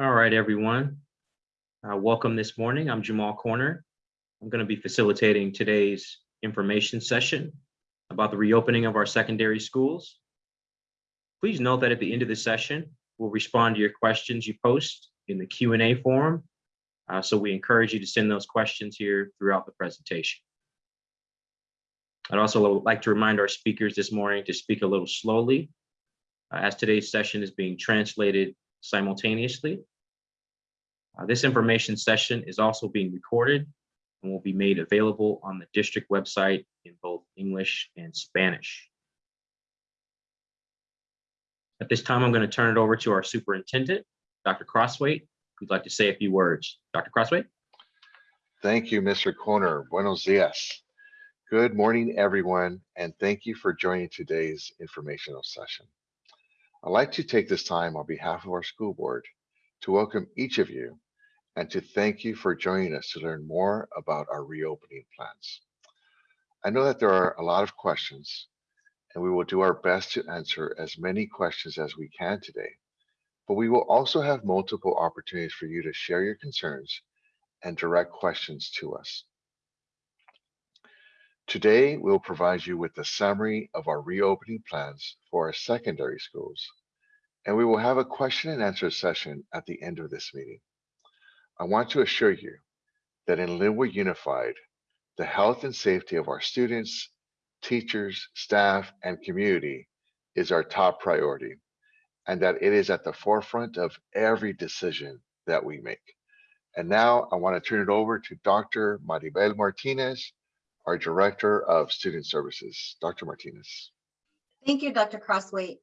All right, everyone. Uh, welcome this morning. I'm Jamal Corner. I'm going to be facilitating today's information session about the reopening of our secondary schools. Please note that at the end of the session, we'll respond to your questions you post in the Q and A forum. Uh, so we encourage you to send those questions here throughout the presentation. I'd also like to remind our speakers this morning to speak a little slowly uh, as today's session is being translated simultaneously. Uh, this information session is also being recorded and will be made available on the district website in both English and Spanish. At this time, I'm going to turn it over to our superintendent, Dr. Crosthwaite, who'd like to say a few words. Dr. Crosthwaite? Thank you, Mr. Corner. Buenos dias. Good morning, everyone, and thank you for joining today's informational session. I'd like to take this time on behalf of our school board to welcome each of you and to thank you for joining us to learn more about our reopening plans. I know that there are a lot of questions, and we will do our best to answer as many questions as we can today, but we will also have multiple opportunities for you to share your concerns and direct questions to us. Today, we'll provide you with a summary of our reopening plans for our secondary schools, and we will have a question and answer session at the end of this meeting. I want to assure you that in Lynwood Unified, the health and safety of our students, teachers, staff, and community is our top priority, and that it is at the forefront of every decision that we make. And now I want to turn it over to Dr. Maribel Martinez, our Director of Student Services. Dr. Martinez. Thank you, Dr. Crosthwaite.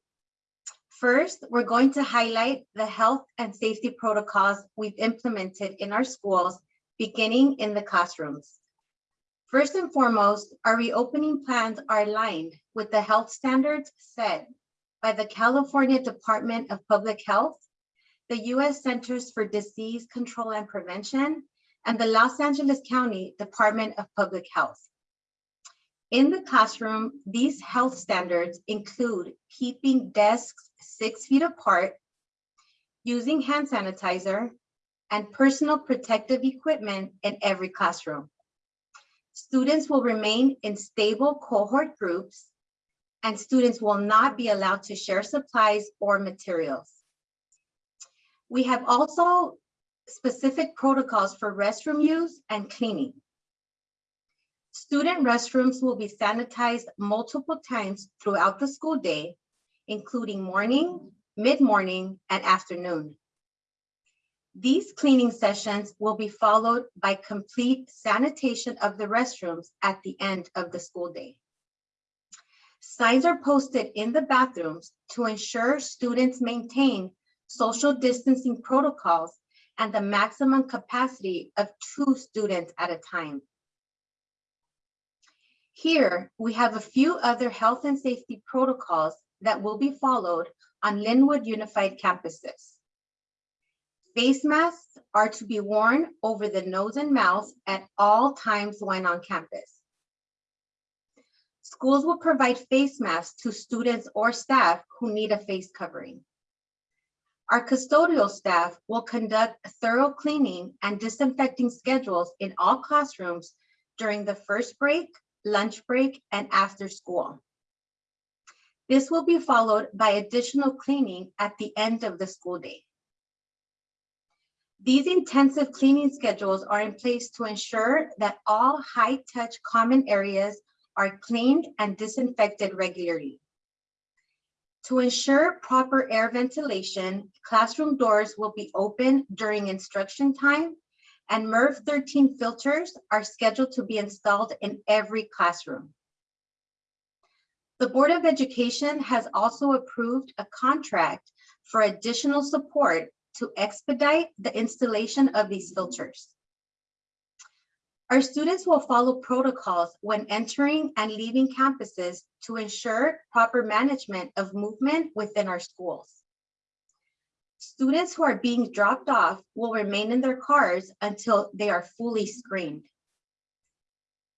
First, we're going to highlight the health and safety protocols we've implemented in our schools, beginning in the classrooms. First and foremost, our reopening plans are aligned with the health standards set by the California Department of Public Health, the U.S. Centers for Disease Control and Prevention, and the Los Angeles County Department of Public Health. In the classroom, these health standards include keeping desks six feet apart, using hand sanitizer, and personal protective equipment in every classroom. Students will remain in stable cohort groups, and students will not be allowed to share supplies or materials. We have also specific protocols for restroom use and cleaning. Student restrooms will be sanitized multiple times throughout the school day, including morning, mid-morning, and afternoon. These cleaning sessions will be followed by complete sanitation of the restrooms at the end of the school day. Signs are posted in the bathrooms to ensure students maintain social distancing protocols and the maximum capacity of two students at a time. Here, we have a few other health and safety protocols that will be followed on Lynwood Unified campuses. Face masks are to be worn over the nose and mouth at all times when on campus. Schools will provide face masks to students or staff who need a face covering. Our custodial staff will conduct thorough cleaning and disinfecting schedules in all classrooms during the first break, lunch break, and after school. This will be followed by additional cleaning at the end of the school day. These intensive cleaning schedules are in place to ensure that all high-touch common areas are cleaned and disinfected regularly. To ensure proper air ventilation, classroom doors will be open during instruction time and MERV 13 filters are scheduled to be installed in every classroom. The Board of Education has also approved a contract for additional support to expedite the installation of these filters. Our students will follow protocols when entering and leaving campuses to ensure proper management of movement within our schools. Students who are being dropped off will remain in their cars until they are fully screened.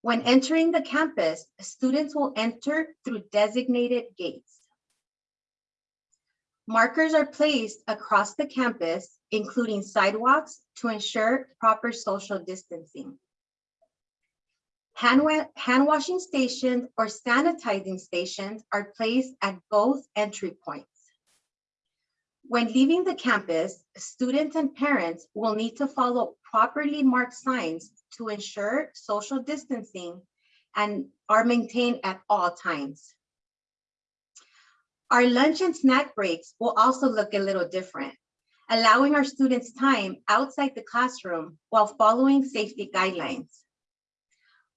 When entering the campus, students will enter through designated gates. Markers are placed across the campus, including sidewalks, to ensure proper social distancing. Hand hand washing stations or sanitizing stations are placed at both entry points. When leaving the campus, students and parents will need to follow properly marked signs to ensure social distancing and are maintained at all times. Our lunch and snack breaks will also look a little different, allowing our students time outside the classroom while following safety guidelines.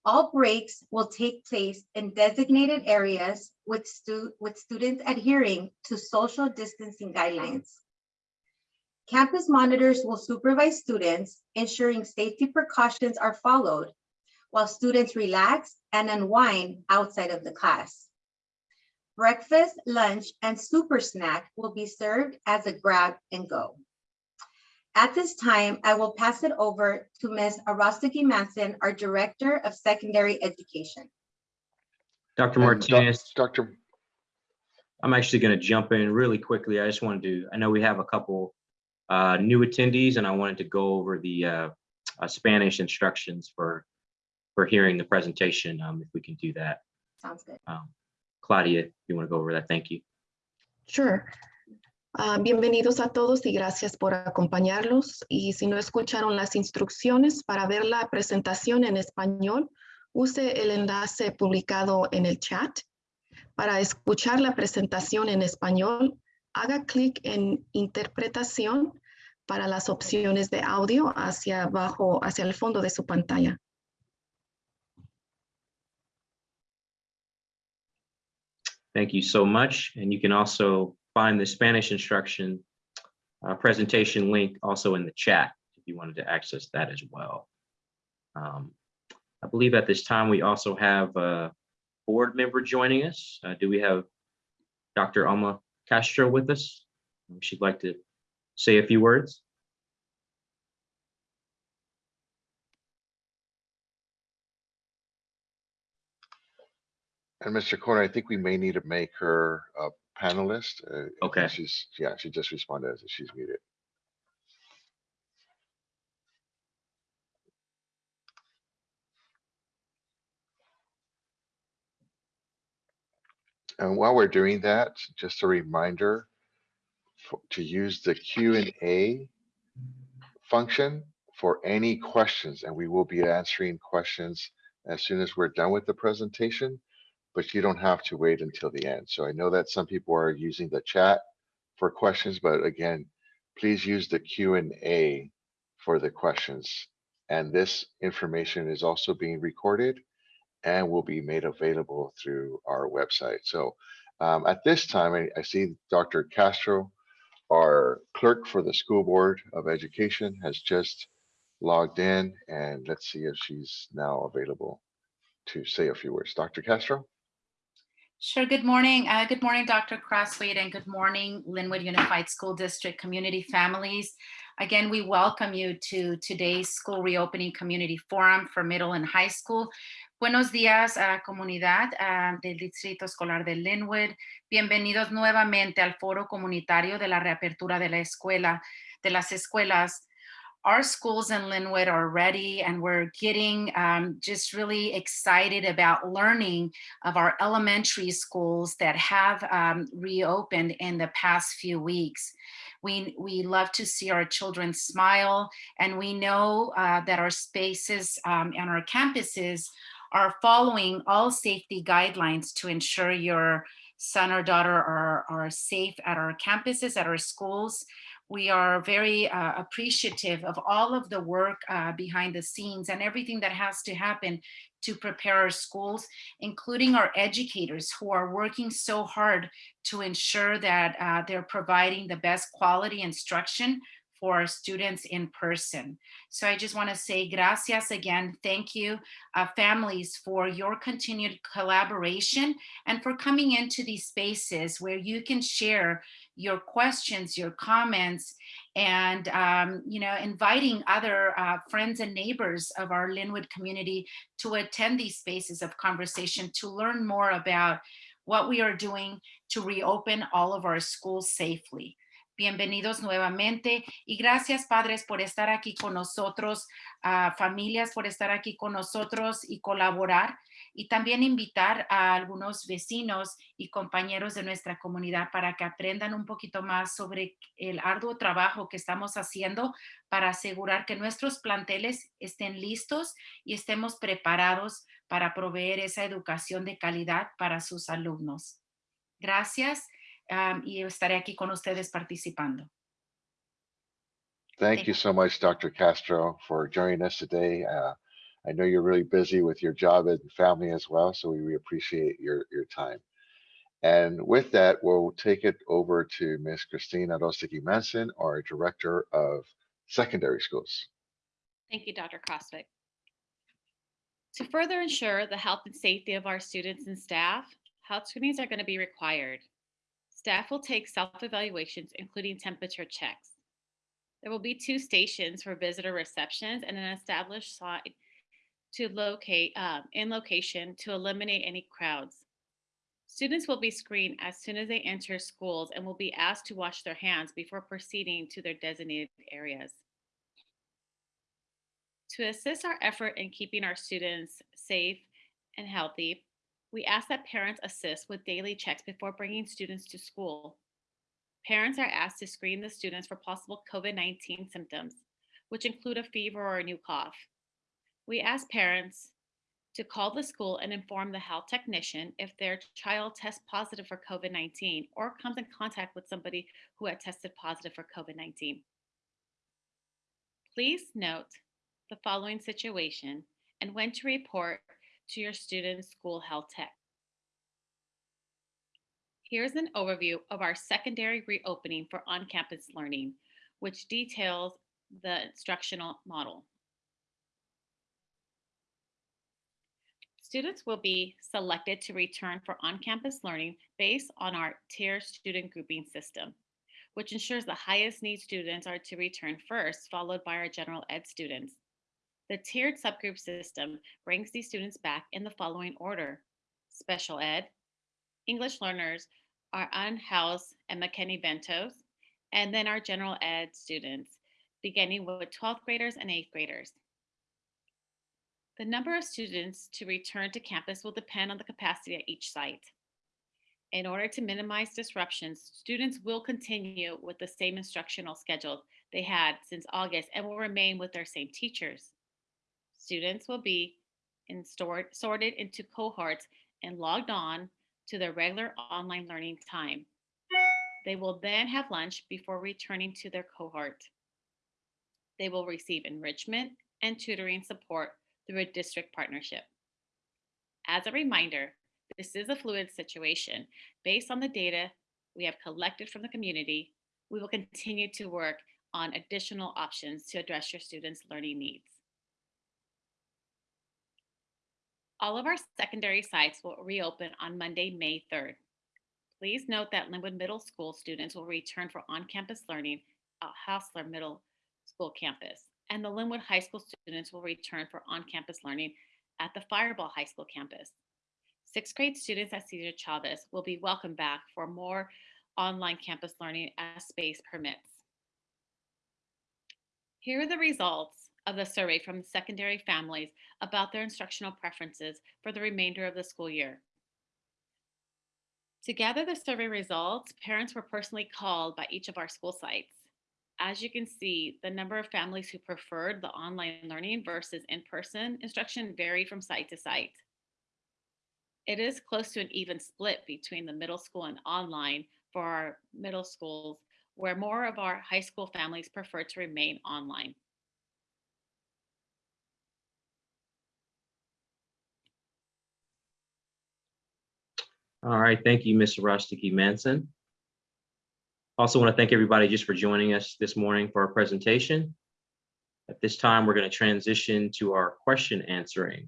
All breaks will take place in designated areas with stu- with students adhering to social distancing guidelines. Campus monitors will supervise students, ensuring safety precautions are followed while students relax and unwind outside of the class. Breakfast, lunch, and super snack will be served as a grab and go. At this time, I will pass it over to Ms. Arostagi Manson, our Director of Secondary Education. Dr. Martinez, Dr. I'm actually going to jump in really quickly. I just wanted to, I know we have a couple uh, new attendees and I wanted to go over the uh, uh, Spanish instructions for, for hearing the presentation, um, if we can do that. Sounds good. Um, Claudia, if you want to go over that, thank you. Sure. Ah, bienvenidos a todos y gracias por acompañarlos. Y si no escucharon las instrucciones para ver la presentación en español, use el enlace publicado en el chat. Para escuchar la presentación en español, haga clic en interpretación para las opciones de audio hacia abajo, hacia el fondo de su pantalla. Thank you so much. And you can also find the Spanish instruction uh, presentation link also in the chat if you wanted to access that as well. Um, I believe at this time we also have a board member joining us. Uh, Do we have Dr. Alma Castro with us? She'd like to say a few words. And Mr. Corner, I think we may need to make her a panelist. uh, I think Okay. She's, yeah, she just responded as she's muted. And while we're doing that, just a reminder for- to use the Q and A function for any questions, and we will be answering questions as soon as we're done with the presentation but you don't have to wait until the end. So I know that some people are using the chat for questions, but again, please use the Q and A for the questions. And this information is also being recorded and will be made available through our website. So um, at this time, I, I see Dr. Castro, our clerk for the School Board of Education has just logged in and let's see if she's now available to say a few words. Dr. Castro? Sure. Good morning. Uh, good morning, Dr. Crosthwaite, and good morning, Lynwood Unified School District community families. Again, we welcome you to today's school reopening community forum for middle and high school. Buenos días, uh, comunidad uh, del Distrito Escolar de Lynwood. Bienvenidos nuevamente al foro comunitario de la reapertura de la escuela, de las escuelas. Our schools in Lynwood are ready and we're getting um, just really excited about learning of our elementary schools that have um, reopened in the past few weeks. We, we love to see our children smile and we know uh, that our spaces um, and our campuses are following all safety guidelines to ensure your son or daughter are, are safe at our campuses, at our schools we are very uh, appreciative of all of the work uh, behind the scenes and everything that has to happen to prepare our schools, including our educators who are working so hard to ensure that uh, they're providing the best quality instruction for our students in person. So I just want to say gracias again. Thank you, uh, families, for your continued collaboration and for coming into these spaces where you can share your questions, your comments, and um, you know, inviting other uh, friends and neighbors of our Lynwood community to attend these spaces of conversation to learn more about what we are doing to reopen all of our schools safely. Bienvenidos nuevamente y gracias padres por estar aquí con nosotros, ah, familias por estar aquí con nosotros y colaborar y también invitar a algunos vecinos y compañeros de nuestra comunidad para que aprendan un poquito más sobre el arduo trabajo que estamos haciendo para asegurar que nuestros planteles estén listos y estemos preparados para proveer esa educación de calidad para sus alumnos. Gracias um, y estaré aquí con ustedes participando. Thank you so much, Dr. Castro, for joining us today. Uh, I know you're really busy with your job and family as well, so we really appreciate your, your time. And with that, we'll take it over to Ms. Christina Rosticki Manson, our Director of Secondary Schools. Thank you, Dr. Crosthwaite. To further ensure the health and safety of our students and staff, health screenings are going to be required. Staff will take self-evaluations, including temperature checks. There will be two stations for visitor receptions and an established site to locate uh, in location to eliminate any crowds. Students will be screened as soon as they enter schools and will be asked to wash their hands before proceeding to their designated areas. To assist our effort in keeping our students safe and healthy, we ask that parents assist with daily checks before bringing students to school. Parents are asked to screen the students for possible COVID 19 symptoms, which include a fever or a new cough. We ask parents to call the school and inform the health technician if their child tests positive for COVID 19 or comes in contact with somebody who had tested positive for COVID 19. Please note the following situation and when to report to your student's school health tech. Here's an overview of our secondary reopening for on-campus learning, which details the instructional model. Students will be selected to return for on-campus learning based on our tier student grouping system, which ensures the highest need students are to return first, followed by our general ed students. The tiered subgroup system brings these students back in the following order. Special ed, English learners, our unhoused and McKinney-Ventos, and then our general ed students, beginning with 12th graders and 8th graders. The number of students to return to campus will depend on the capacity at each site. In order to minimize disruptions, students will continue with the same instructional schedule they had since August and will remain with their same teachers. Students will be in stored, sorted into cohorts and logged on to their regular online learning time. They will then have lunch before returning to their cohort. They will receive enrichment and tutoring support through a district partnership. As a reminder, this is a fluid situation. Based on the data we have collected from the community, we will continue to work on additional options to address your students' learning needs. All of our secondary sites will reopen on Monday, May 3rd. Please note that Lynwood Middle School students will return for on-campus learning at Hosler Middle School campus, and the Lynwood High School students will return for on-campus learning at the Firebaugh High School campus. Sixth grade students at Cesar Chavez will be welcomed back for more online campus learning as space permits. Here are the results of the survey from secondary families about their instructional preferences for the remainder of the school year. To gather the survey results, parents were personally called by each of our school sites. As you can see, the number of families who preferred the online learning versus in-person instruction varied from site to site. It is close to an even split between the middle school and online for our middle schools, where more of our high school families prefer to remain online. All right, thank you, Ms. Rostiki Manson. Also want to thank everybody just for joining us this morning for our presentation. At this time, we're going to transition to our question answering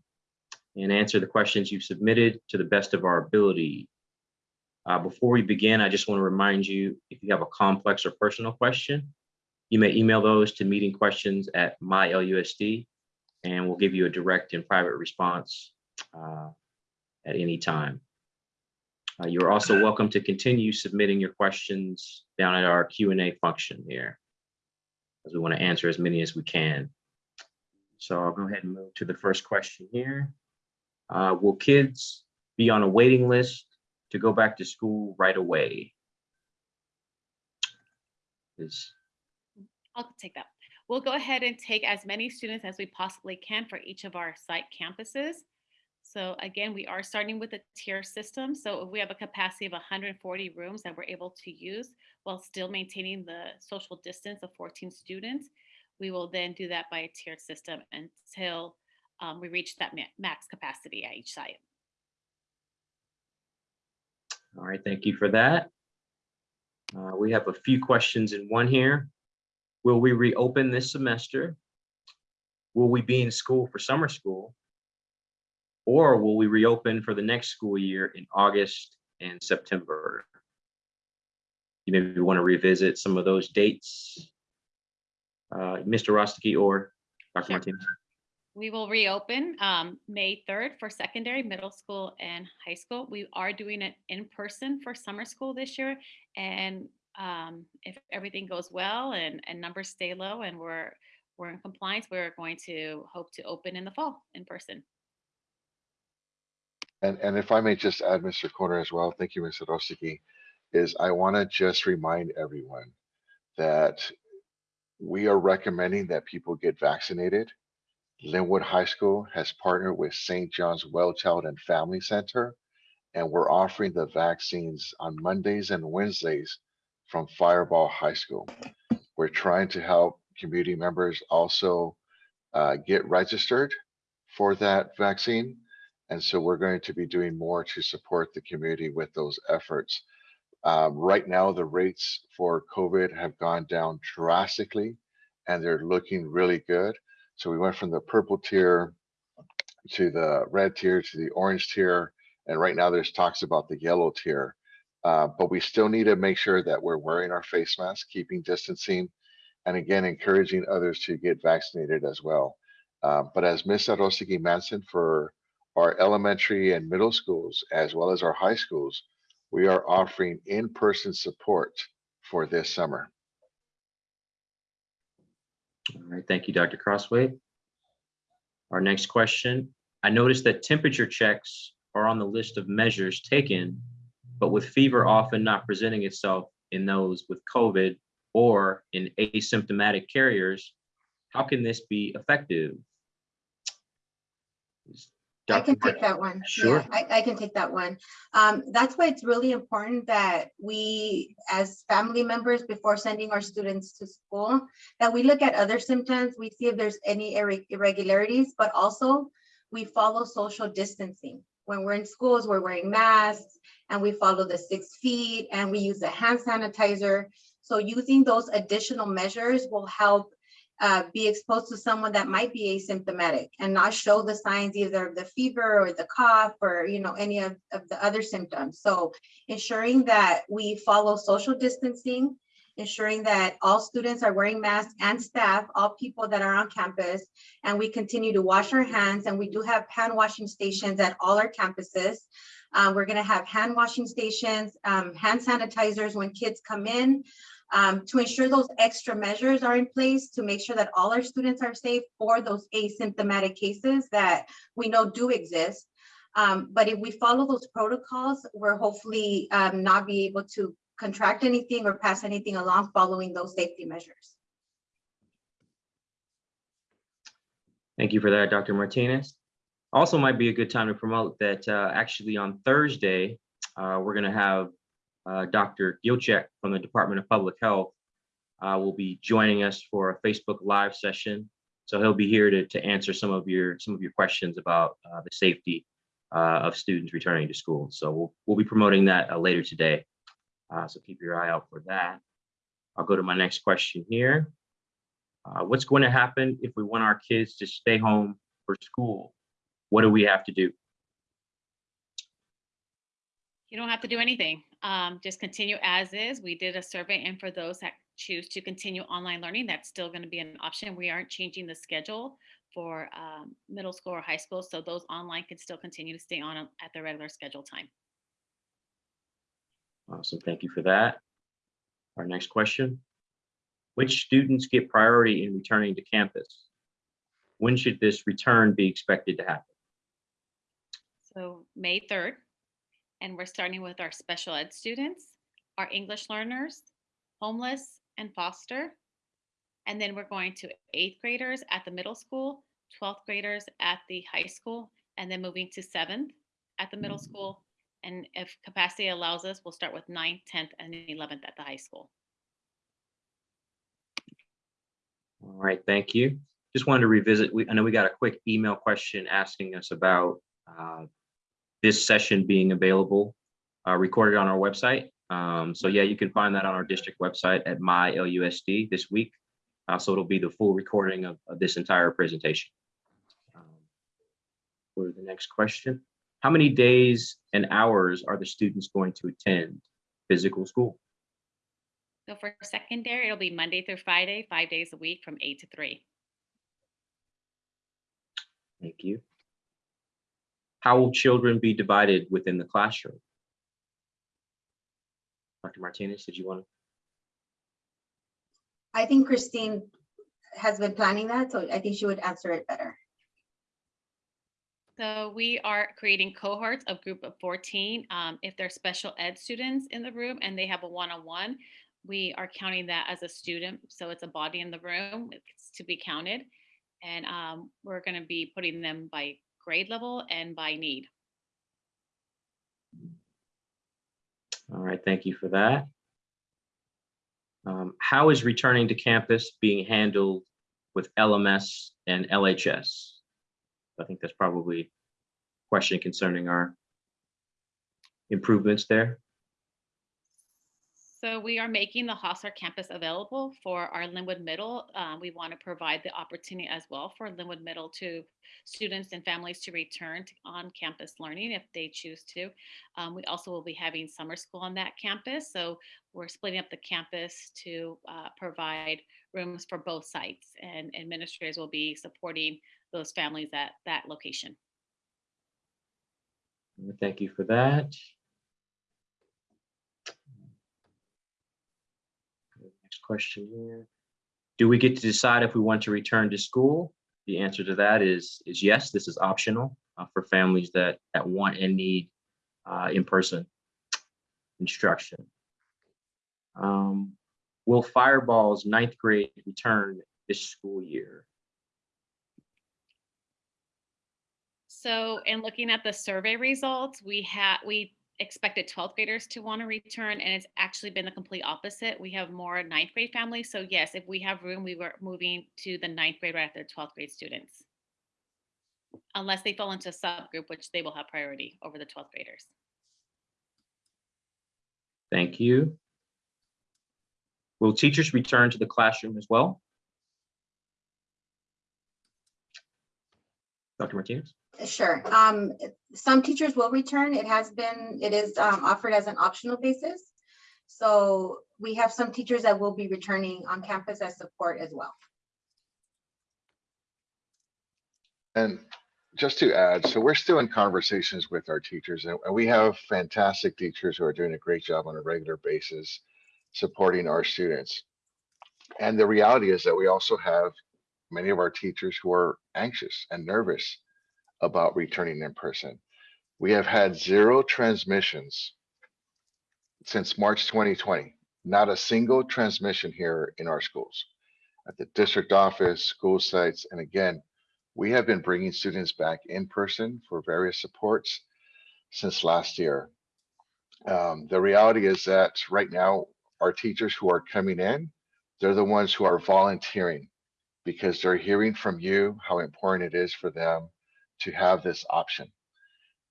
and answer the questions you've submitted to the best of our ability. Uh, before we begin, I just want to remind you, if you have a complex or personal question, you may email those to meeting questions at mylusd, and we'll give you a direct and private response uh, at any time. Uh, You're also welcome to continue submitting your questions down at our Q and A function here. As we want to answer as many as we can. So I'll go ahead and move to the first question here. Uh, Will kids be on a waiting list to go back to school right away? Is, I'll take that. We'll go ahead and take as many students as we possibly can for each of our site campuses. So again, we are starting with a tier system. So if we have a capacity of 140 rooms that we're able to use while still maintaining the social distance of 14 students, we will then do that by a tiered system until um, we reach that ma- max capacity at each site. all right, thank you for that. Uh, We have a few questions in one here. Will we reopen this semester? Will we be in school for summer school? Or will we reopen for the next school year in August and September? You maybe want to revisit some of those dates. Uh, Mr. Rosticky or Dr. Sure. Martinez? We will reopen um, May 3rd for secondary, middle school, and high school. We are doing it in person for summer school this year. And um, if everything goes well and, and numbers stay low and we're, we're in compliance, we're going to hope to open in the fall in person. And, and if I may just add, Mr. Corner as well, thank you, Mr. Rosicki, is I want to just remind everyone that we are recommending that people get vaccinated. Lynwood High School has partnered with St. John's Well Child and Family Center, and we're offering the vaccines on Mondays and Wednesdays from Firebaugh High School. We're trying to help community members also uh, get registered for that vaccine. And so we're going to be doing more to support the community with those efforts. Um, right now, the rates for COVID have gone down drastically and they're looking really good. So we went from the purple tier to the red tier to the orange tier. And right now there's talks about the yellow tier. Uh, but we still need to make sure that we're wearing our face masks, keeping distancing, and again, encouraging others to get vaccinated as well. Uh, but as Ms. Arosiki mentioned, for our elementary and middle schools, as well as our high schools, we are offering in-person support for this summer. All right, thank you, Dr. Crosthwaite. Our next question, I noticed that temperature checks are on the list of measures taken, but with fever often not presenting itself in those with COVID or in asymptomatic carriers, how can this be effective? I can take that one. Yeah, Sure. I, I can take that one. Um, that's why it's really important that we, as family members, before sending our students to school, that we look at other symptoms, we see if there's any irre- irregularities, but also we follow social distancing. When we're in schools, we're wearing masks and we follow the six feet and we use the hand sanitizer. So using those additional measures will help uh, be exposed to someone that might be asymptomatic and not show the signs either of the fever or the cough or, you know, any of, of the other symptoms. So ensuring that we follow social distancing, ensuring that all students are wearing masks and staff, all people that are on campus, and we continue to wash our hands. And we do have hand washing stations at all our campuses. Uh, we're gonna have hand washing stations, um, hand sanitizers when kids come in um, to ensure those extra measures are in place to make sure that all our students are safe for those asymptomatic cases that we know do exist. Um, but if we follow those protocols, we're hopefully um, not be able to contract anything or pass anything along following those safety measures. Thank you for that, Dr. Martinez. Also might be a good time to promote that uh, actually on Thursday, uh, we're going to have uh, Dr. Gilchek from the Department of Public Health uh, will be joining us for a Facebook Live session. So he'll be here to, to answer some of your some of your questions about uh, the safety uh, of students returning to school. So we'll, we'll be promoting that uh, later today. So keep your eye out for that. I'll go to my next question here. What's going to happen if we want our kids to stay home for school? What do we have to do? You don't have to do anything. Um, just continue as is. We did a survey and for those that choose to continue online learning, that's still going to be an option. We aren't changing the schedule for um, middle school or high school. So those online can still continue to stay on at their regular schedule time. Awesome, thank you for that. Our next question. Which students get priority in returning to campus? When should this return be expected to happen? So May 3rd, and we're starting with our special ed students, our English learners, homeless and foster. And then we're going to eighth graders at the middle school, 12th graders at the high school, and then moving to seventh at the middle school. And if capacity allows us, we'll start with ninth, 10th, and 11th at the high school. All right, thank you. Just wanted to revisit, we, I know we got a quick email question asking us about uh, this session being available, uh, recorded on our website. Um, So yeah, you can find that on our district website at my LUSD this week. Uh, So it'll be the full recording of, of this entire presentation. Um, For the next question, how many days and hours are the students going to attend physical school? So for secondary, it'll be Monday through Friday, five days a week from eight to three. Thank you. How will children be divided within the classroom? Dr. Martinez, did you want to? I think Christine has been planning that, so I think she would answer it better. So we are creating cohorts of group of 14. Um, if there's special ed students in the room and they have a one-on-one, we are counting that as a student. So it's a body in the room, it's to be counted. And um, we're gonna be putting them by grade level and by need. All right, thank you for that. Um, How is returning to campus being handled with LMS and LHS? I think that's probably a question concerning our improvements there. So we are making the Hosler campus available for our Lynwood Middle. Uh, we want to provide the opportunity as well for Lynwood Middle to students and families to return to on-campus learning if they choose to. Um, we also will be having summer school on that campus. So we're splitting up the campus to uh, provide rooms for both sites and administrators will be supporting those families at that location. Thank you for that. Next question here. Do we get to decide if we want to return to school? The answer to that is, is yes, this is optional uh, for families that, that want and need uh, in-person instruction. Um, Will Firebaugh's ninth grade return this school year? So in looking at the survey results, we had, we expected 12th graders to want to return and it's actually been the complete opposite. We have more ninth grade families. So yes, if we have room, we were moving to the ninth grade right after 12th grade students. Unless they fall into a subgroup, which they will have priority over the 12th graders. Thank you. Will teachers return to the classroom as well? Dr. Martinez? Sure. Um, some teachers will return. It has been, it is um, offered as an optional basis. So we have some teachers that will be returning on campus as support as well. And just to add, so we're still in conversations with our teachers and and we have fantastic teachers who are doing a great job on a regular basis supporting our students. And the reality is that we also have many of our teachers who are anxious and nervous about returning in person. We have had zero transmissions since March 2020, not a single transmission here in our schools. At the district office, school sites, and again, we have been bringing students back in person for various supports since last year. Um, the reality is that right now, our teachers who are coming in, they're the ones who are volunteering because they're hearing from you how important it is for them to have this option.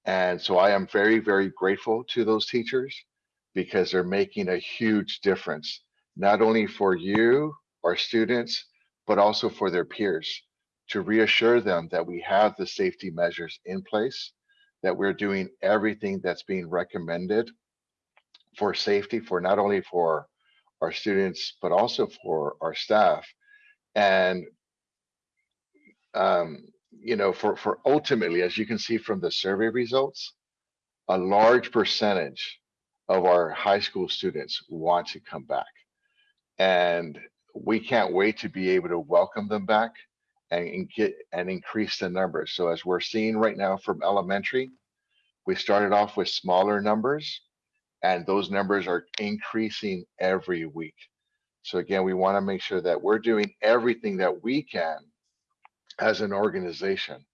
And so I am very, very grateful to those teachers because they're making a huge difference, not only for you, our students, but also for their peers to reassure them that we have the safety measures in place, that we're doing everything that's being recommended for safety for not only for our students, but also for our staff. And um, you know, for for ultimately, as you can see from the survey results, a large percentage of our high school students want to come back. And we can't wait to be able to welcome them back and get and increase the numbers. So as we're seeing right now from elementary, we started off with smaller numbers and those numbers are increasing every week. So again, we want to make sure that we're doing everything that we can as an organization.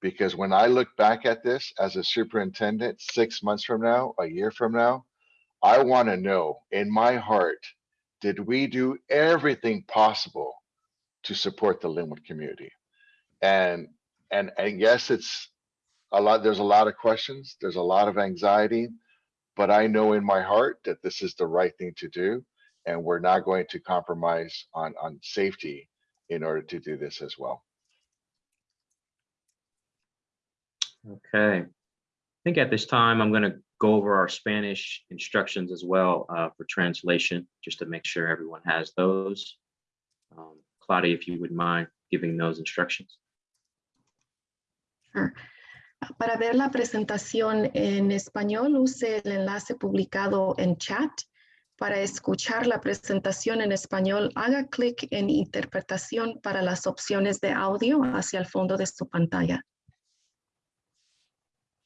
Because when I look back at this as a superintendent, six months from now, a year from now, I want to know in my heart, did we do everything possible to support the Lynwood community? And, and, and yes, it's a lot, there's a lot of questions, there's a lot of anxiety, but I know in my heart that this is the right thing to do. And we're not going to compromise on, on safety in order to do this as well. Okay. I think at this time, I'm going to go over our Spanish instructions as well uh, for translation, just to make sure everyone has those. Um, Claudia, if you would mind giving those instructions. Sure. Para ver la presentación en español, use el enlace publicado en chat. Para escuchar la presentación en español, haga clic en interpretación para las opciones de audio hacia el fondo de su pantalla.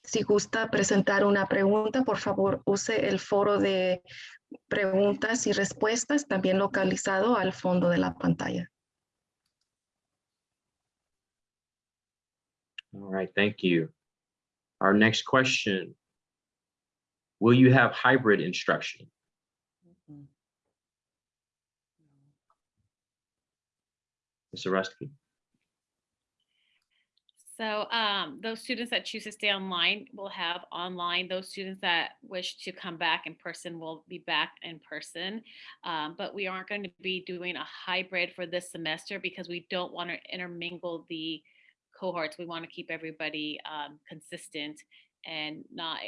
Si gusta presentar una pregunta, por favor, use el foro de preguntas y respuestas, también localizado al fondo de la pantalla. All right, thank you. Our next question. Will you have hybrid instruction? Mr. Rusty? So um, those students that choose to stay online will have online. Those students that wish to come back in person will be back in person. Um, but we aren't going to be doing a hybrid for this semester because we don't want to intermingle the cohorts. We want to keep everybody um, consistent and not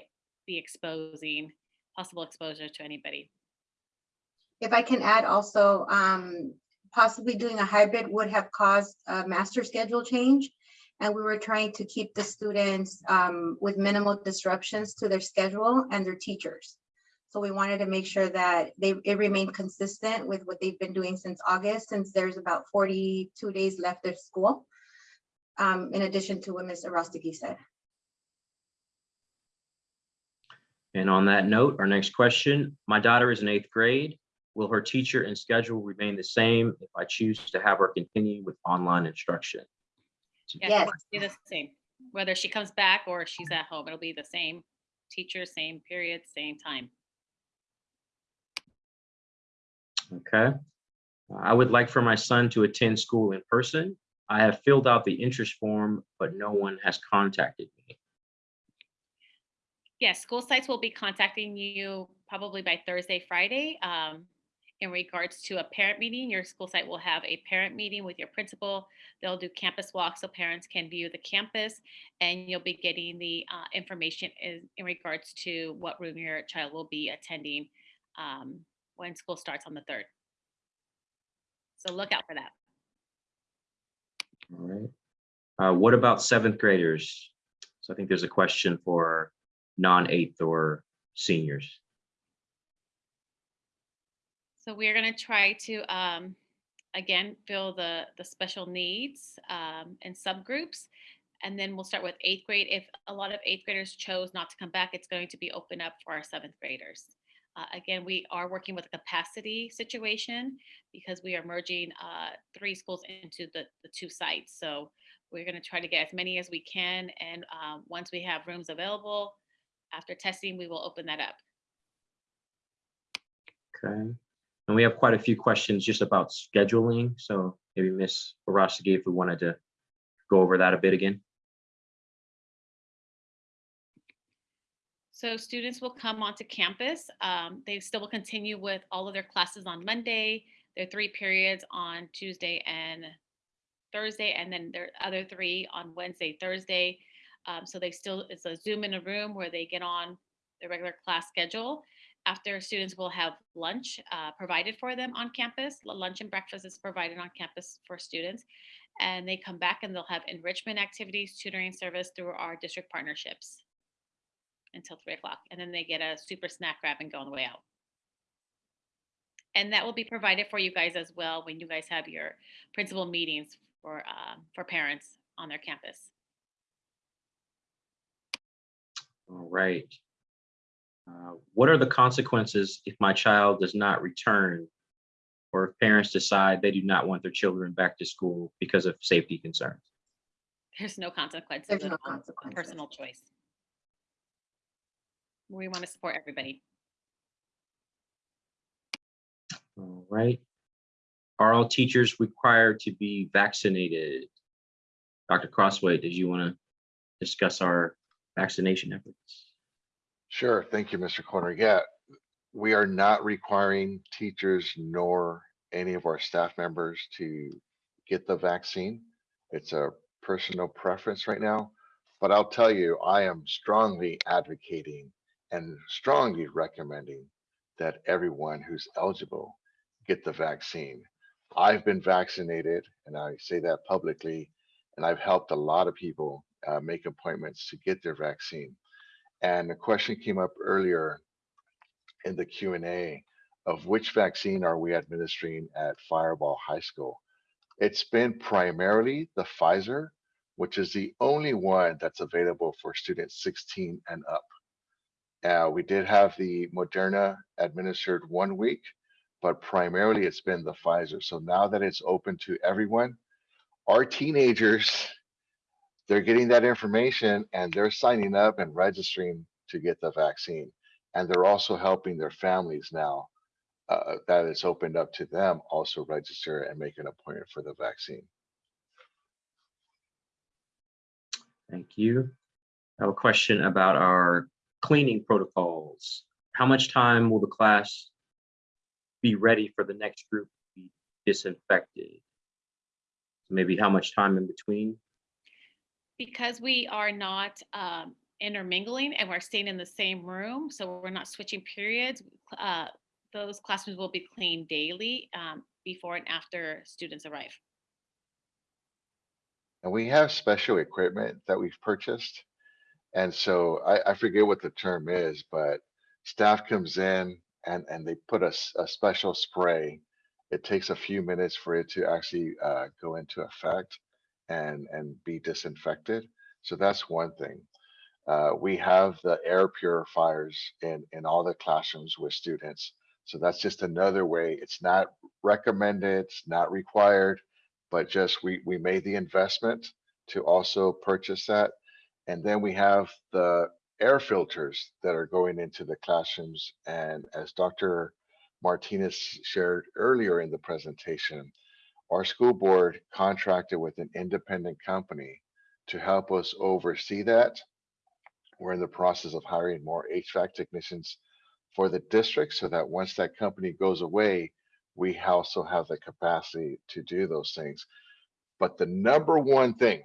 be exposing possible exposure to anybody. If I can add also, um, possibly doing a hybrid would have caused a master schedule change. And we were trying to keep the students, um, with minimal disruptions to their schedule and their teachers. So we wanted to make sure that they, it remained consistent with what they've been doing since August, since there's about forty-two days left of school. Um, in addition to what Ms. Arostiki said. And on that note, our next question, my daughter is in eighth grade. Will her teacher and schedule remain the same if I choose to have her continue with online instruction? Yes. Be the same, whether she comes back or she's at home, it'll be the same teacher, same period, same time. Okay. I would like for my son to attend school in person. I have filled out the interest form, but no one has contacted me. Yes, school sites will be contacting you probably by Thursday, Friday. um, In regards to a parent meeting, your school site will have a parent meeting with your principal. They'll do campus walks so parents can view the campus. And you'll be getting the uh, information in, in regards to what room your child will be attending um, when school starts on the third. So look out for that. All right. Uh, what about seventh graders? So I think there's a question for non-eighth or seniors. So we're gonna try to, um, again, fill the, the special needs, um, and subgroups. And then we'll start with eighth grade. If a lot of eighth graders chose not to come back, it's going to be open up for our seventh graders. Uh, again, we are working with a capacity situation because we are merging, uh, three schools into the, the two sites. So we're gonna try to get as many as we can. And, um, once we have rooms available, after testing, we will open that up. Okay. And we have quite a few questions just about scheduling. So maybe Ms. Orostegui, if we wanted to go over that a bit again. So students will come onto campus. Um, they still will continue with all of their classes on Monday, their three periods on Tuesday and Thursday, and then their other three on Wednesday, Thursday. Um, so they still, it's a Zoom in a room where they get on the regular class schedule. After students will have lunch uh, provided for them on campus. Lunch and breakfast is provided on campus for students. And they come back and they'll have enrichment activities, tutoring service through our district partnerships. until three o'clock, and then they get a super snack grab and go on the way out. And that will be provided for you guys as well when you guys have your principal meetings for, uh, for parents on their campus. All right. Uh, What are the consequences if my child does not return? Or if parents decide they do not want their children back to school because of safety concerns? There's no consequences. There's no all. Consequences. Personal choice. We want to support everybody. All right. Are all teachers required to be vaccinated? Dr. Crosthwaite, did you want to discuss our vaccination efforts? Sure, thank you, Mr. Corner. Yeah, we are not requiring teachers nor any of our staff members to get the vaccine. It's a personal preference right now, but I'll tell you, I am strongly advocating and strongly recommending that everyone who's eligible get the vaccine. I've been vaccinated and I say that publicly, and I've helped a lot of people uh, make appointments to get their vaccine. And a question came up earlier in the Q and A of which vaccine are we administering at Firebaugh High School? It's been primarily the Pfizer, which is the only one that's available for students 16 and up. Uh, we did have the Moderna administered one week, but primarily it's been the Pfizer. So now that it's open to everyone, our teenagers they're getting that information and they're signing up and registering to get the vaccine. And they're also helping their families now uh, that it's opened up to them also register and make an appointment for the vaccine. Thank you. I have a question about our cleaning protocols. How much time will the class be ready for the next group to be disinfected? Maybe how much time in between? Because we are not um, intermingling and we're staying in the same room, so we're not switching periods, uh, those classrooms will be cleaned daily um, before and after students arrive. And we have special equipment that we've purchased. And so I, I forget what the term is, but staff comes in and, and they put a special spray. It takes a few minutes for it to actually uh, go into effect and, and be disinfected. So that's one thing. Uh, we have the air purifiers in, in all the classrooms with students. So that's just another way. It's not recommended, it's not required, but just we, we made the investment to also purchase that. And then we have the air filters that are going into the classrooms. And as Dr. Martinez shared earlier in the presentation, our school board contracted with an independent company to help us oversee that. We're in the process of hiring more HVAC technicians for the district so that once that company goes away, we also have the capacity to do those things. But the number one thing,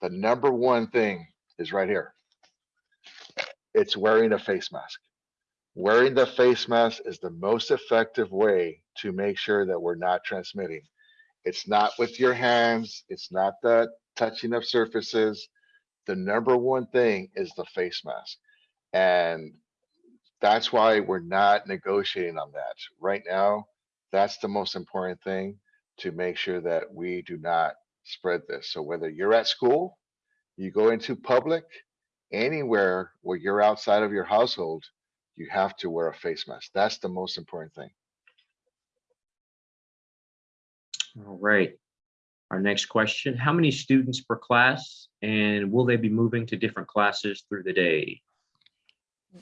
the number one thing is right here. It's wearing a face mask. Wearing the face mask is the most effective way to make sure that we're not transmitting. It's not with your hands, it's not the touching of surfaces. The number one thing is the face mask. And that's why we're not negotiating on that. Right now, that's the most important thing to make sure that we do not spread this. So whether you're at school, you go into public, anywhere where you're outside of your household, you have to wear a face mask. That's the most important thing. All right. Our next question, how many students per class and will they be moving to different classes through the day?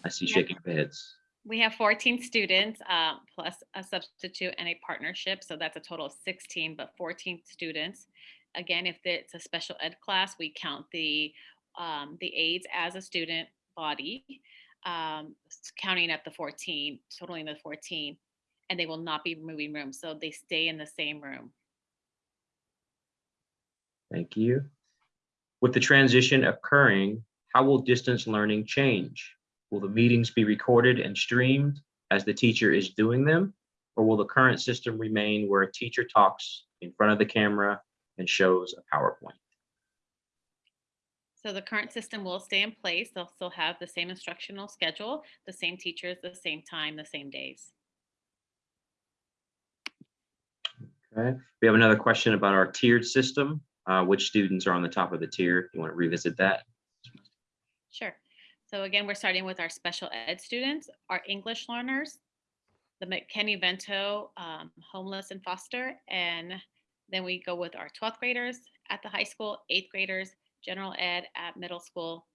I see shaking of heads. We have 14 students uh, plus a substitute and a partnership, so that's a total of 16, but 14 students. Again, if it's a special ed class, we count the um, the aides as a student body, um, counting at the 14, totaling the 14, and they will not be moving rooms, so they stay in the same room. Thank you. With the transition occurring, how will distance learning change? Will the meetings be recorded and streamed as the teacher is doing them? Or will the current system remain where a teacher talks in front of the camera and shows a PowerPoint? So the current system will stay in place. They'll still have the same instructional schedule, the same teachers, the same time, the same days. Okay, we have another question about our tiered system. Uh, which students are on the top of the tier? You want to revisit that? Sure. So again, we're starting with our special ed students, our English learners, the McKinney Vento um, homeless and foster, and then we go with our 12th graders at the high school, eighth graders, general ed at middle school,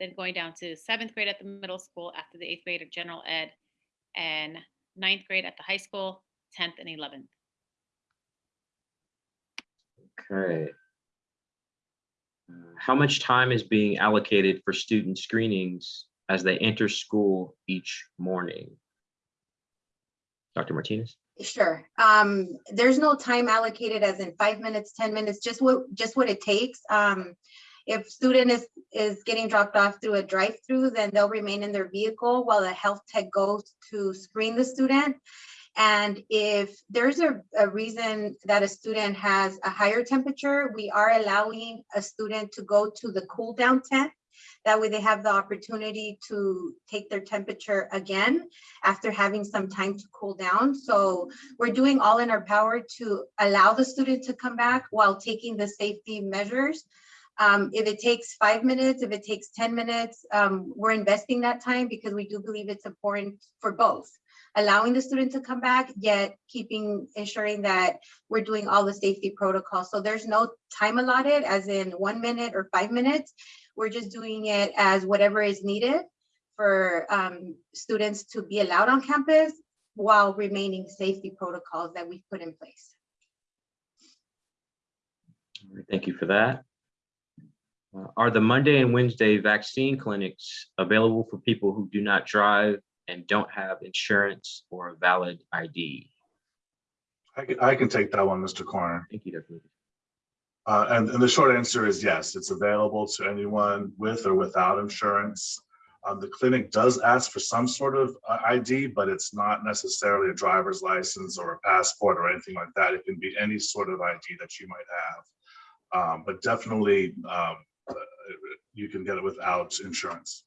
then going down to seventh grade at the middle school after the eighth grade of general ed, and ninth grade at the high school, 10th and 11th. Okay. Uh, How much time is being allocated for student screenings as they enter school each morning? Dr. Martinez? Sure. Um, there's no time allocated as in five minutes, ten minutes, just what, just what it takes. Um, if student is, is getting dropped off through a drive-through, then they'll remain in their vehicle while the health tech goes to screen the student. And if there's a, a reason that a student has a higher temperature, we are allowing a student to go to the cool down tent. That way they have the opportunity to take their temperature again after having some time to cool down. So we're doing all in our power to allow the student to come back while taking the safety measures. Um, if it takes five minutes, if it takes 10 minutes, um, we're investing that time because we do believe it's important for both. Allowing the student to come back, yet keeping, ensuring that we're doing all the safety protocols. So there's no time allotted as in one minute or five minutes. We're just doing it as whatever is needed for um, students to be allowed on campus while remaining safety protocols that we've put in place. Thank you for that. Uh, Are the Monday and Wednesday vaccine clinics available for people who do not drive and don't have insurance or a valid ID? I can, I can take that one, Mr. Corner. Thank you, Dr. Lucas. Uh, and, and the short answer is yes, it's available to anyone with or without insurance. Um, the clinic does ask for some sort of uh, ID, but it's not necessarily a driver's license or a passport or anything like that. It can be any sort of ID that you might have. Um, but definitely, um, uh, you can get it without insurance.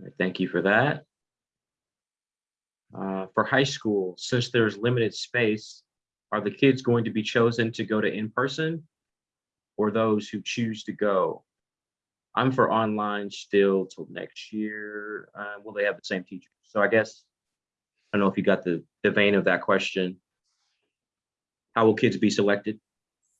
Right, Thank you for that. Uh, For high school, since there's limited space, are the kids going to be chosen to go to in-person? Or those who choose to go? I'm for online still till next year. Uh, Will they have the same teacher? So I guess, I don't know if you got the, the vein of that question. How will kids be selected?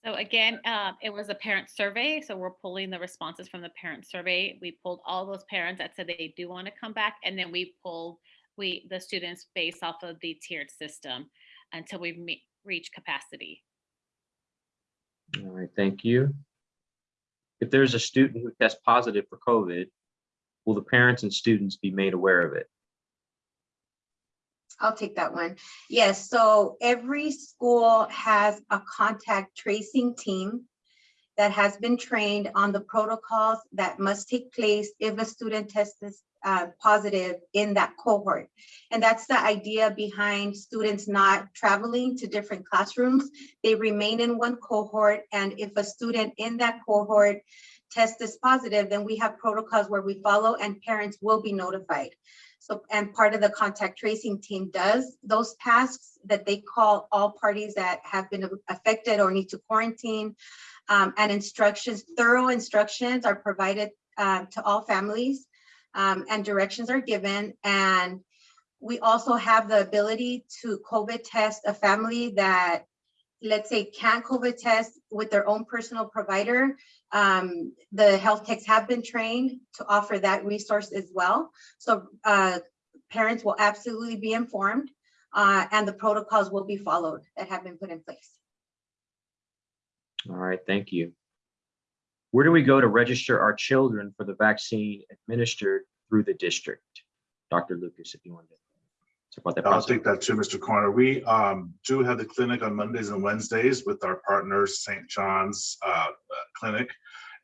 So again, uh, it was a parent survey, so we're pulling the responses from the parent survey. We pulled all those parents that said they do want to come back, and then we pulled we the students based off of the tiered system until we reach capacity. All right, thank you. If there's a student who tests positive for COVID, will the parents and students be made aware of it? I'll take that one. Yes, so every school has a contact tracing team that has been trained on the protocols that must take place if a student tests uh, positive in that cohort. And that's the idea behind students not traveling to different classrooms. They remain in one cohort, and if a student in that cohort test is positive, then we have protocols where we follow and parents will be notified. So, and part of the contact tracing team does those tasks that they call all parties that have been affected or need to quarantine. Um, and instructions, thorough instructions are provided um, to all families um, and directions are given. And we also have the ability to COVID test a family that, let's say, can't COVID test with their own personal provider. Um, the health techs have been trained to offer that resource as well. So uh, parents will absolutely be informed uh, and the protocols will be followed that have been put in place. All right, thank you. Where do we go to register our children for the vaccine administered through the district? Dr. Lucas, if you want to talk about that I'll process. take that too, Mr. Corner. We um, do have the clinic on Mondays and Wednesdays with our partners, St. John's uh, uh, Clinic.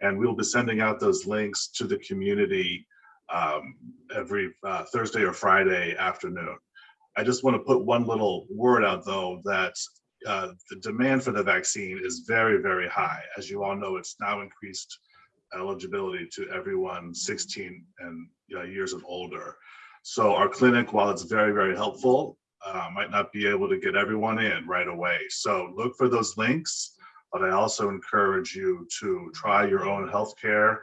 And we'll be sending out those links to the community um, every uh, Thursday or Friday afternoon. I just want to put one little word out though, that uh, the demand for the vaccine is very, very high. As you all know, it's now increased eligibility to everyone 16 and uh, years and older. So our clinic, while it's very, very helpful, uh, might not be able to get everyone in right away. So look for those links, but I also encourage you to try your own healthcare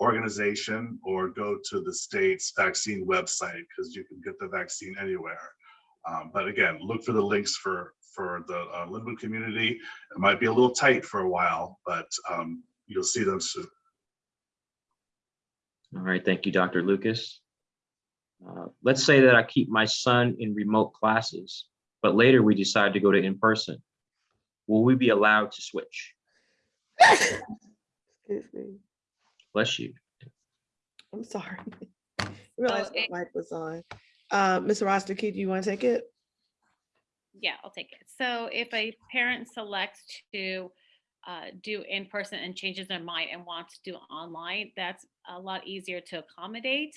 organization or go to the state's vaccine website because you can get the vaccine anywhere. Um, but again, look for the links for for the uh, Lynwood community. It might be a little tight for a while, but um, you'll see them soon. All right, thank you, Dr. Lucas. Uh, Let's say that I keep my son in remote classes, but later we decide to go to in-person. Will we be allowed to switch? Excuse me. Bless you. I'm sorry. I Realized it- my mic was on. Uh, Ms. Roster-Key, do you want to take it? Yeah, I'll take it. So if a parent selects to uh, do in person and changes their mind and wants to do online, that's a lot easier to accommodate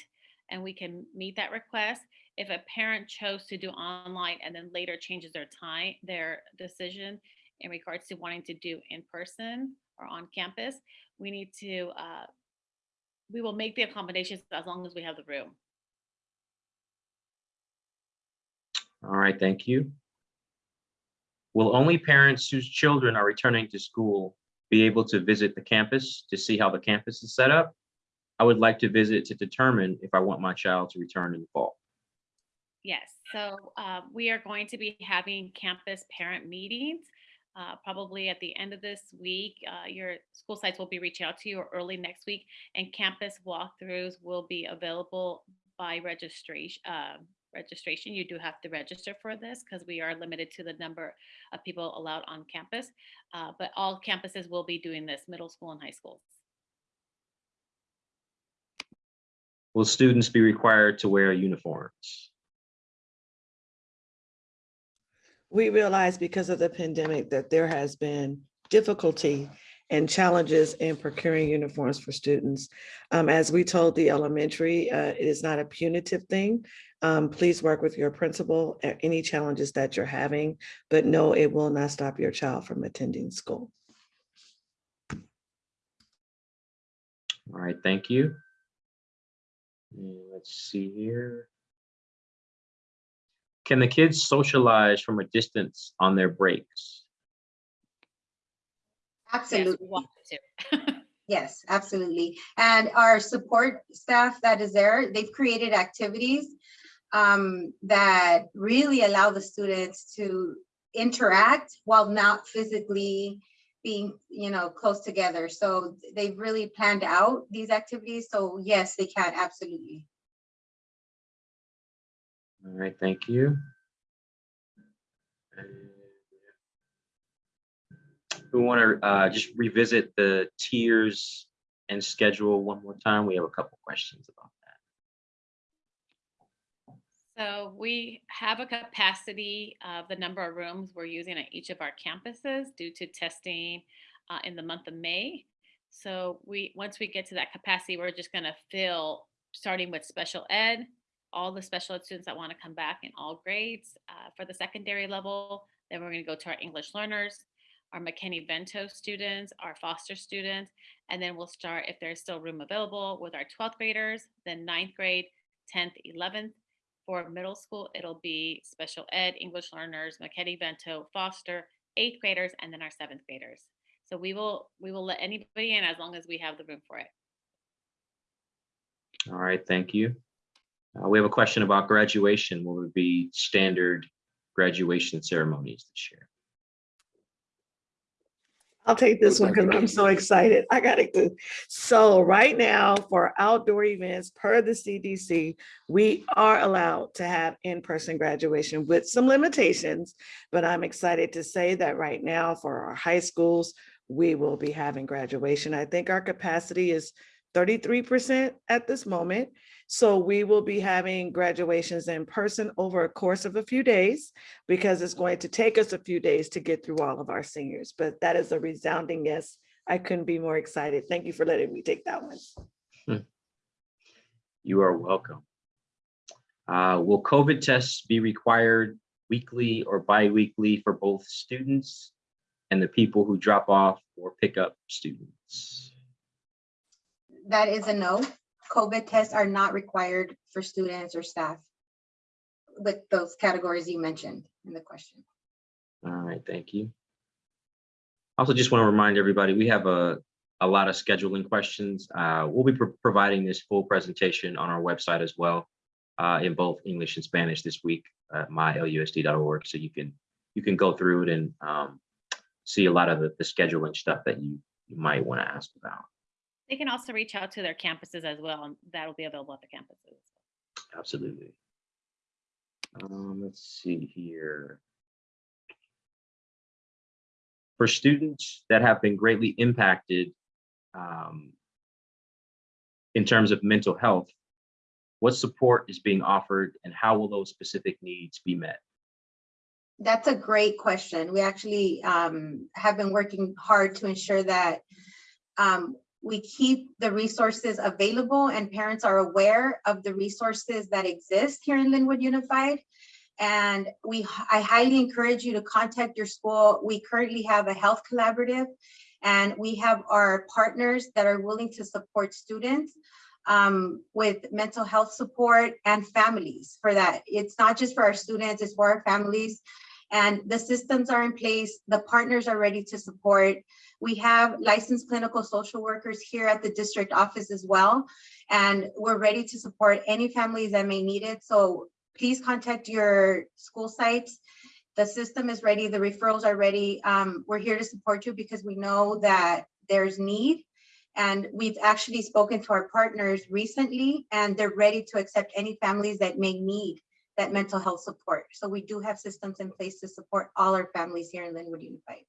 and we can meet that request. If a parent chose to do online and then later changes their time, their decision in regards to wanting to do in person or on campus, we need to, uh, we will make the accommodations as long as we have the room. All right, thank you. Will only parents whose children are returning to school be able to visit the campus to see how the campus is set up? I would like to visit to determine if I want my child to return in the fall. Yes, so uh, we are going to be having campus parent meetings. Uh, Probably at the end of this week, Uh, your school sites will be reaching out to you or early next week. And campus walkthroughs will be available by registration. uh, Registration, you do have to register for this because we are limited to the number of people allowed on campus. Uh, But all campuses will be doing this, middle school and high schools. Will students be required to wear uniforms? We realize because of the pandemic that there has been difficulty and challenges in procuring uniforms for students. Um, as we told the elementary, uh, it is not a punitive thing. Um, please work with your principal at any challenges that you're having, but no, it will not stop your child from attending school. All right, thank you. Let's see here. Can the kids socialize from a distance on their breaks? Yes, Absolutely. want. Yes, absolutely. And our support staff that is there, they've created activities um, that really allow the students to interact while not physically being, you know, close together. So they've really planned out these activities. So yes, they can, absolutely. All right, thank you. We want to uh, just revisit the tiers and schedule one more time. We have a couple questions about that. So we have a capacity of the number of rooms we're using at each of our campuses due to testing uh, in the month of May. So we, once we get to that capacity, we're just gonna fill, starting with special ed, all the special ed students that wanna come back in all grades uh, for the secondary level. Then we're gonna go to our English learners, our McKinney-Vento students, our foster students, and then we'll start, if there's still room available, with our 12th graders, then ninth grade, 10th, 11th, for middle school, it'll be special ed, English learners, McKinney Vento, Foster, eighth graders, and then our seventh graders. So we will, we will let anybody in as long as we have the room for it. All right, thank you. Uh, We have a question about graduation. Will it be standard graduation ceremonies this year? I'll take this one because I'm so excited. I got it. too. So right now for outdoor events per the CDC, we are allowed to have in-person graduation with some limitations. But I'm excited to say that right now for our high schools, we will be having graduation. I think our capacity is 33% at this moment. So we will be having graduations in person over a course of a few days because it's going to take us a few days to get through all of our seniors, but that is a resounding yes. I couldn't be more excited. Thank you for letting me take that one. You are welcome. Uh, Will COVID tests be required weekly or bi-weekly for both students and the people who drop off or pick up students? That is a no. COVID tests are not required for students or staff. With those categories you mentioned in the question. All right, thank you. Also, just want to remind everybody, we have a, a lot of scheduling questions. Uh, We'll be pro- providing this full presentation on our website as well uh, in both English and Spanish this week at mylusd.org. So you can, you can go through it and um, see a lot of the, the scheduling stuff that you, you might want to ask about. They can also reach out to their campuses as well, and that'll be available at the campuses. Absolutely. Um, let's see here. For students that have been greatly impacted um, in terms of mental health, what support is being offered and how will those specific needs be met? That's a great question. We actually um, have been working hard to ensure that um, we keep the resources available and parents are aware of the resources that exist here in Lynwood Unified. And we, I highly encourage you to contact your school. We currently have a health collaborative and we have our partners that are willing to support students um, with mental health support and families for that. It's not just for our students, it's for our families. And the systems are in place, the partners are ready to support. We have licensed clinical social workers here at the district office as well. And we're ready to support any families that may need it. So please contact your school sites. The system is ready, the referrals are ready. Um, we're here to support you because we know that there's need. And we've actually spoken to our partners recently and they're ready to accept any families that may need that mental health support. So we do have systems in place to support all our families here in Lynwood Unified.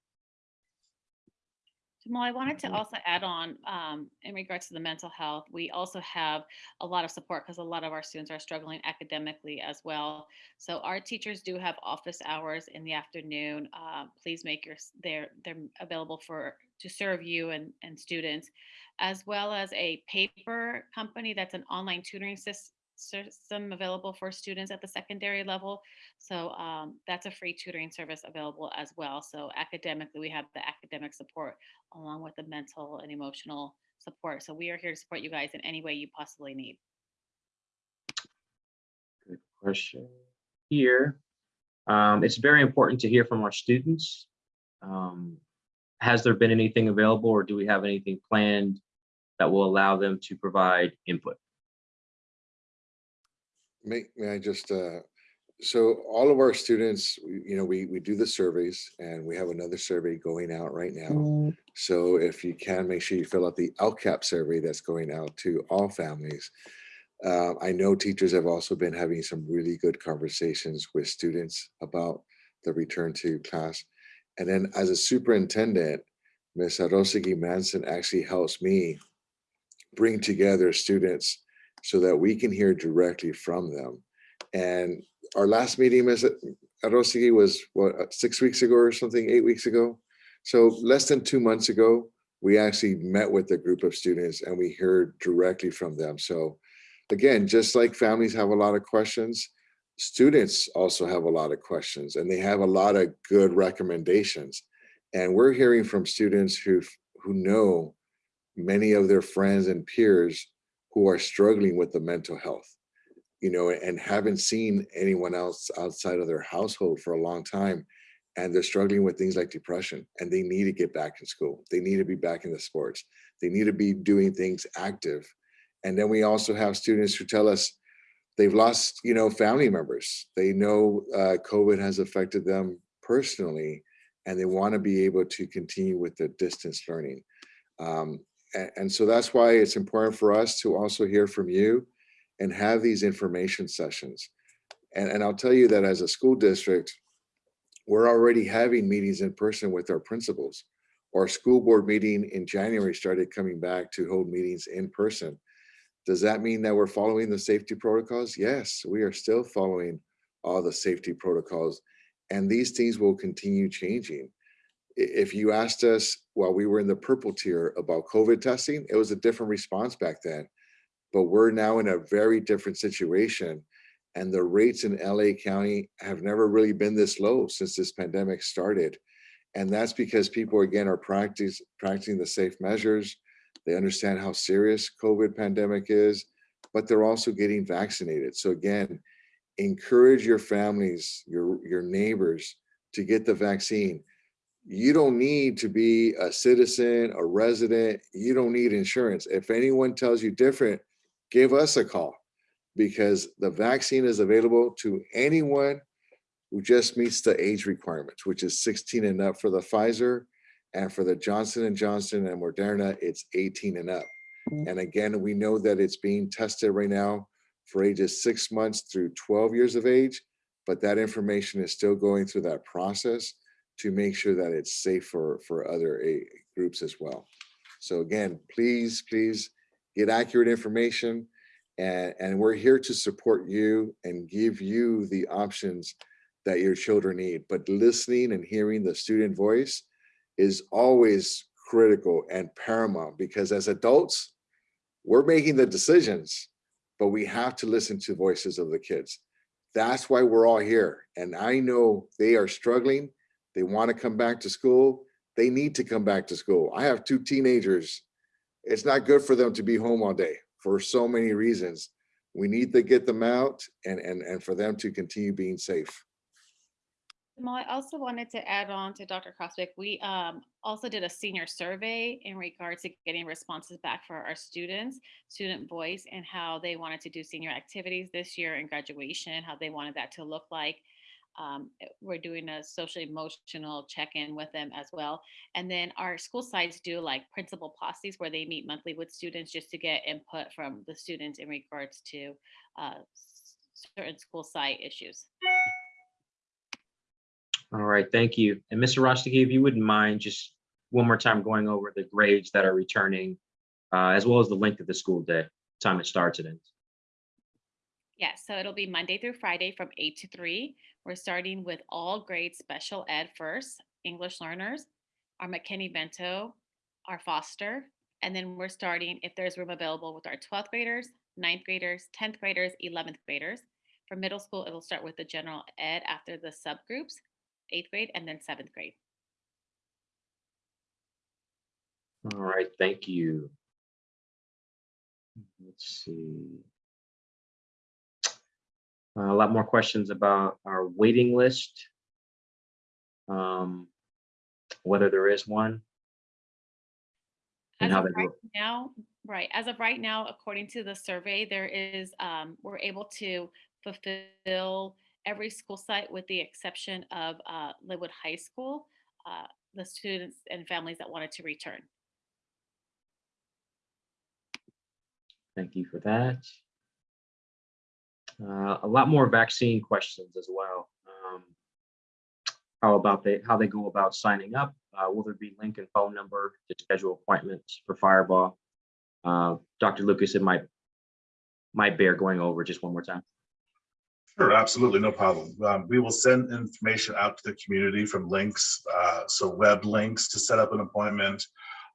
Jamal, I wanted to Mhm. also add on, um, in regards to the mental health, we also have a lot of support because a lot of our students are struggling academically as well. So our teachers do have office hours in the afternoon. Uh, please make your, they're, they're available for, to serve you and, and students, as well as a paper company that's an online tutoring sys- system available for students at the secondary level. So um, that's a free tutoring service available as well. So academically, we have the academic support along with the mental and emotional support. So we are here to support you guys in any way you possibly need. Good question here. Um, it's very important to hear from our students. Um, has there been anything available or do we have anything planned that will allow them to provide input? May, may I just, uh, so all of our students, you know, we, we do the surveys and we have another survey going out right now. So if you can, make sure you fill out the LCAP survey that's going out to all families. Uh, I know teachers have also been having some really good conversations with students about the return to class. And then as a superintendent, Ms. Arosagi Manson actually helps me bring together students so that we can hear directly from them. And our last meeting, at Arosagi, was what, uh, six weeks ago or something, eight weeks ago? So less than two months ago, we actually met with a group of students and we heard directly from them. So again, just like families have a lot of questions, students also have a lot of questions and they have a lot of good recommendations. And we're hearing from students who who know many of their friends and peers who are struggling with the mental health, you know, and haven't seen anyone else outside of their household for a long time. And they're struggling with things like depression and they need to get back in school. They need to be back in the sports. They need to be doing things active. And then we also have students who tell us they've lost, you know, family members. They know uh, COVID has affected them personally and they want to be able to continue with the distance learning. Um, and, and so that's why it's important for us to also hear from you and have these information sessions. And, and I'll tell you that as a school district, we're already having meetings in person with our principals. Our school board meeting in January started coming back to hold meetings in person. Does that mean that we're following the safety protocols? Yes, we are still following all the safety protocols and these things will continue changing. If you asked us while we were in the purple tier about COVID testing, it was a different response back then. But we're now in a very different situation. And the rates in LA County have never really been this low since this pandemic started. And that's because people again are practice, practicing the safe measures. They understand how serious COVID pandemic is, but they're also getting vaccinated. So again, encourage your families, your, your neighbors to get the vaccine. You don't need to be a citizen, a resident. You don't need insurance. If anyone tells you different, give us a call because the vaccine is available to anyone who just meets the age requirements, which is 16 and up for the Pfizer and for the Johnson and Johnson and Moderna, it's 18 and up. Mm. And again, we know that it's being tested right now for ages six months through 12 years of age, but that information is still going through that process to make sure that it's safe for, for other a- groups as well. So again, please, please get accurate information. And, and we're here to support you and give you the options that your children need. But listening and hearing the student voice is always critical and paramount because as adults, we're making the decisions, but we have to listen to voices of the kids. That's why we're all here. And I know they are struggling. They want to come back to school. They need to come back to school. I have two teenagers. It's not good for them to be home all day for so many reasons. We need to get them out and, and, and for them to continue being safe. I also wanted to add on to Dr. Crosthwaite. We um, also did a senior survey in regards to getting responses back for our students, student voice, and how they wanted to do senior activities this year and graduation, how they wanted that to look like. Um, eh, we're doing a social emotional check-in with them as well. And then our school sites do like principal posses where they meet monthly with students just to get input from the students in regards to uh, certain school site issues. All right, thank you. And Mr. Rostiki, if you wouldn't mind just one more time going over the grades that are returning, uh, as well as the length of the school day, time it starts and ends. Yeah, so it'll be Monday through Friday from eight to three. We're starting with all grades special ed first, English learners, our McKinney Vento, our foster, and then we're starting, if there's room available, with our 12th graders, 9th graders, 10th graders, 11th graders. For middle school, it'll start with the general ed after the subgroups, eighth grade, and then seventh grade. All right, thank you. Let's see. Uh, A lot more questions about our waiting list. Um, Whether there is one. And As how of right go. now, right, as of right now, according to the survey, there is, um, we're able to fulfill every school site with the exception of, uh, Lynwood High School, uh, the students and families that wanted to return. Thank you for that. Uh, A lot more vaccine questions as well. Um, How about they, how they go about signing up? Uh, Will there be link and phone number to schedule appointments for Firebaugh? Uh, Dr. Lucas, it might, might bear going over just one more time. Sure, absolutely, no problem. Um, we will send information out to the community from links, uh, so web links to set up an appointment,